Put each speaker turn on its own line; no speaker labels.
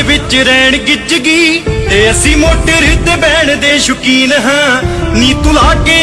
ਦੇ ਵਿੱਚ ਰਹਿਣ ਗਿੱਜ ਗਈ ਤੇ ਅਸੀਂ ਮੋਟਰ ਤੇ ਬਹਿਣ ਦੇ ਸ਼ੌਕੀਨ ਹਾਂ। ਨੀ ਤੂੰ ਲਾ ਕੇ